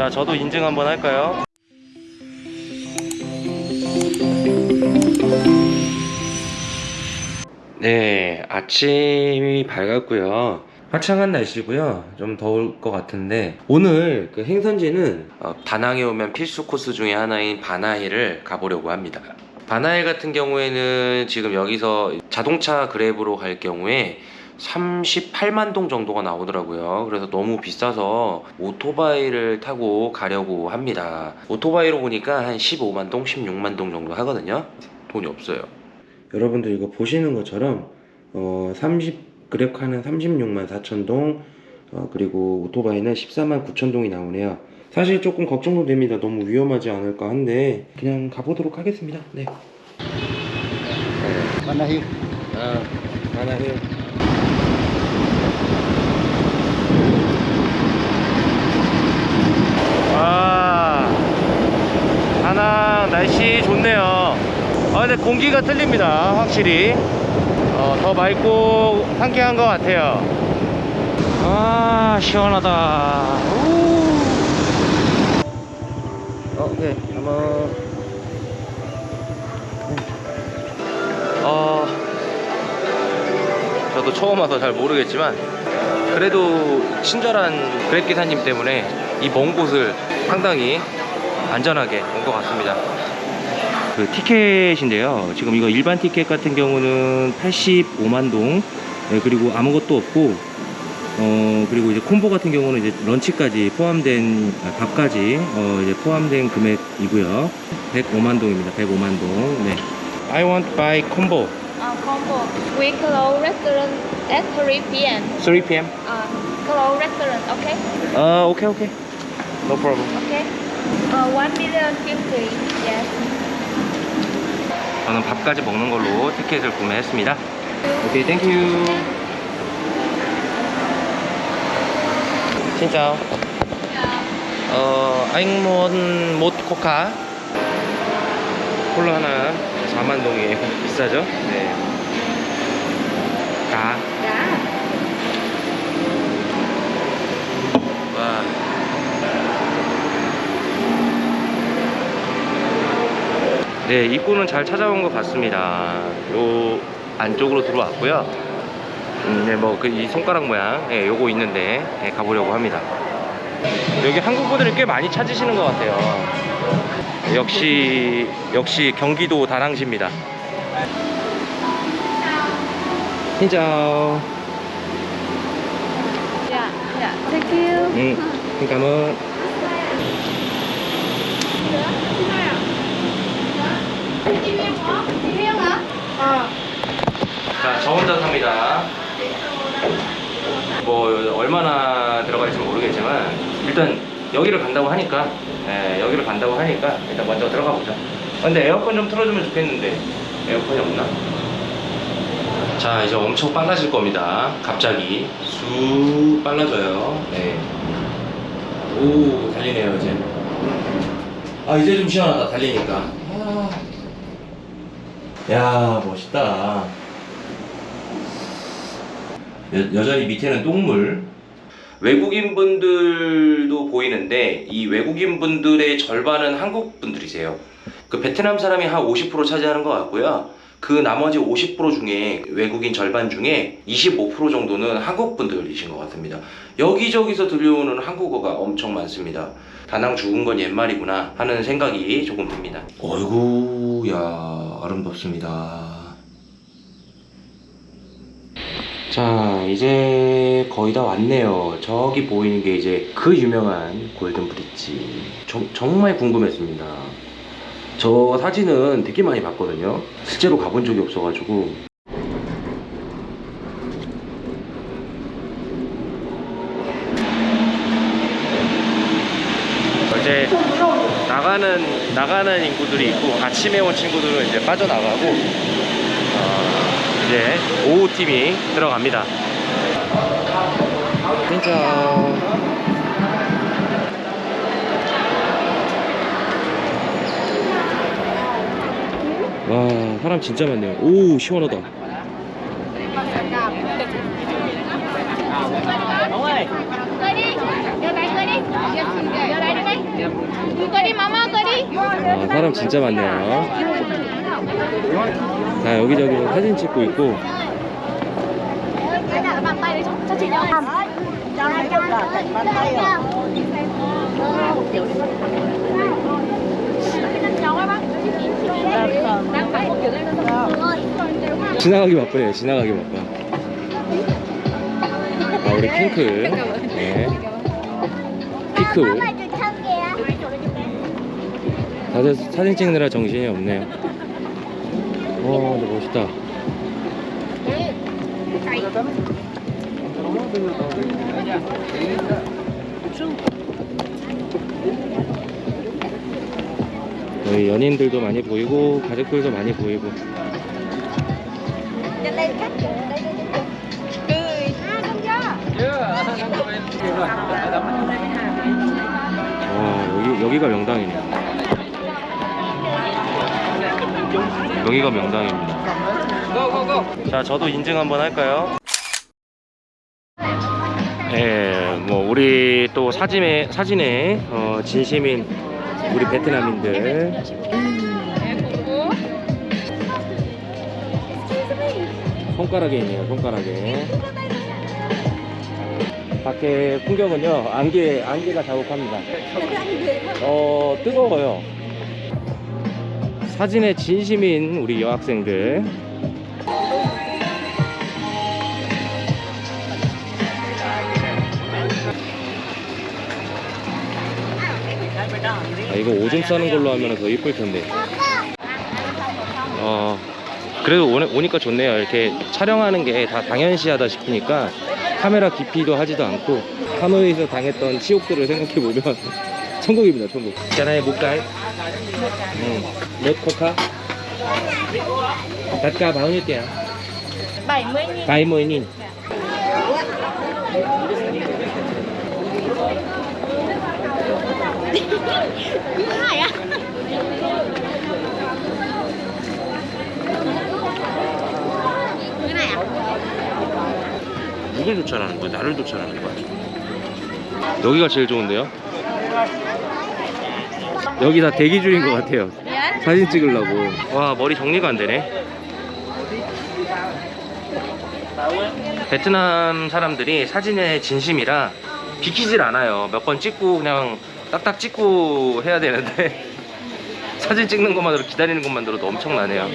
자 저도 인증 한번 할까요? 네 아침이 밝았고요. 화창한 날씨고요. 좀 더울 것 같은데. 오늘 그 행선지는 어, 다낭에 오면 필수 코스 중에 하나인 바나힐을 가보려고 합니다. 바나힐 같은 경우에는 지금 여기서 자동차 그랩으로 갈 경우에 38만 동 정도가 나오더라고요. 그래서 너무 비싸서 오토바이를 타고 가려고 합니다. 오토바이로 보니까 한 15만 동, 16만 동 정도 하거든요. 돈이 없어요. 여러분들 이거 보시는 것처럼 어, 30 그랩카는 36만 4천 동, 어, 그리고 오토바이는 14만 9천 동이 나오네요. 사실 조금 걱정도 됩니다. 너무 위험하지 않을까 한데 그냥 가보도록 하겠습니다. 네. Manahil. 아, 하나요. 와, 다낭 날씨 좋네요. 아, 근데 공기가 틀립니다. 확실히. 어, 더 맑고 상쾌한 것 같아요. 아, 시원하다. 우. 어, 오케이. 한번. 어, 저도 처음 와서 잘 모르겠지만 그래도 친절한 그랩 기사님 때문에 이 먼 곳을 상당히 안전하게 온 것 같습니다. 그 티켓인데요. 지금 이거 일반 티켓 같은 경우는 85만 동, 네, 그리고 아무것도 없고, 어 그리고 이제 콤보 같은 경우는 이제 런치까지 포함된 아, 밥까지 어 이제 포함된 금액이고요. 105만 동입니다. 105만 동. 네. I want buy combo. Uh, combo. We close restaurant at 3 p.m. 3 p.m. Uh, close restaurant, okay? 어, 오케이 오케이. No problem. Okay. Uh, 1 million fifty. Yes. 저는 밥까지 먹는 걸로 티켓을 구매했습니다. 오케이, 땡큐. Xin chào. 어, anh muốn một coca. 콜라 하나 4만 동이에요. 비싸죠? 네. 가. Đã. 와. 네, 입구는 잘 찾아온 것 같습니다. 요 안쪽으로 들어왔고요. 음, 네, 뭐, 그, 이 손가락 모양, 예, 요거 있는데, 예, 가보려고 합니다. 여기 한국 분들이 꽤 많이 찾으시는 것 같아요. 역시, 역시 경기도 다낭시입니다. Dạ. Thank you. 응, 자, 저 혼자 삽니다. 뭐 얼마나 들어갈지 모르겠지만 일단 여기를 간다고 하니까 예, 여기를 간다고 하니까 일단 먼저 들어가 보자. 근데 에어컨 좀 틀어주면 좋겠는데 에어컨이 없나? 자 이제 엄청 빨라질 겁니다. 갑자기 쑥 빨라져요. 네. 오 달리네요 이제. 아 이제 좀 시원하다 달리니까. 아. 야 멋있다. 여, 여전히 밑에는 똥물. 외국인 분들도 보이는데 이 외국인 분들의 절반은 한국 분들이세요. 그 베트남 사람이 한 50% 차지하는 것 같고요. 그 나머지 50% 중에 외국인 절반 중에 25% 정도는 한국 분들이신 것 같습니다. 여기저기서 들려오는 한국어가 엄청 많습니다. 다낭 죽은 건 옛말이구나 하는 생각이 조금 듭니다. 어이구, 야, 아름답습니다. 자 이제 거의 다 왔네요. 저기 보이는 게 이제 그 유명한 골든 브릿지. 정, 정말 궁금했습니다. 저 사진은 되게 많이 봤거든요. 실제로 가본 적이 없어가지고 이제 나가는 인구들이 있고 아침에 온 친구들은 이제 빠져나가고 어, 이제 오후 팀이 들어갑니다. 진짜 와 사람 진짜 많네요. 오 시원하다. Đưa tay. 아, 사람 진짜 많네요. 다 여기저기 사진 찍고 있고. 지나가기 바쁘네요. 지나가기 바빠. 아, 우리 핑크. 네. 피크. 다들 사진 찍느라 정신이 없네요. 와, 근데 멋있다. 여기 연인들도 많이 보이고 가족들도 많이 보이고 와 여기 여기가 명당이네. 여기가 명당입니다. 자 저도 인증 한번 할까요? 예, 뭐 우리 또 사진에 사진에 어, 진심인 우리 베트남인들 손가락에 있네요. 손가락에. 밖에 풍경은요 안개 안개가 자욱합니다. 어 뜨거워요. 사진에 진심인 우리 여학생들. 아, 이거 오줌 싸는 걸로 하면 더 이쁠 텐데. 어, 그래도 오, 오니까 좋네요. 이렇게 촬영하는 게 다 당연시하다 싶으니까 카메라 깊이도 하지도 않고 하노이에서 당했던 치욕들을 생각해 보면 천국입니다, 천국. 있잖아요, 목갈. 응. 몇 코카? tất cả bao nhiêu tiền? 70 70 nghìn. này á cái này à 누굴 조찰하는 거야? 나를 조찰하는 거야? 여기가 제일 좋은데요? 여기 다 대기 중인 것 같아요. 사진 찍으려고. 와, 머리 정리가 안 되네. 베트남 사람들이 사진에 진심이라 비키질 않아요. 몇 번 찍고 그냥 딱딱 찍고 해야 되는데 사진 찍는 것만으로 기다리는 것만으로도 엄청나네요.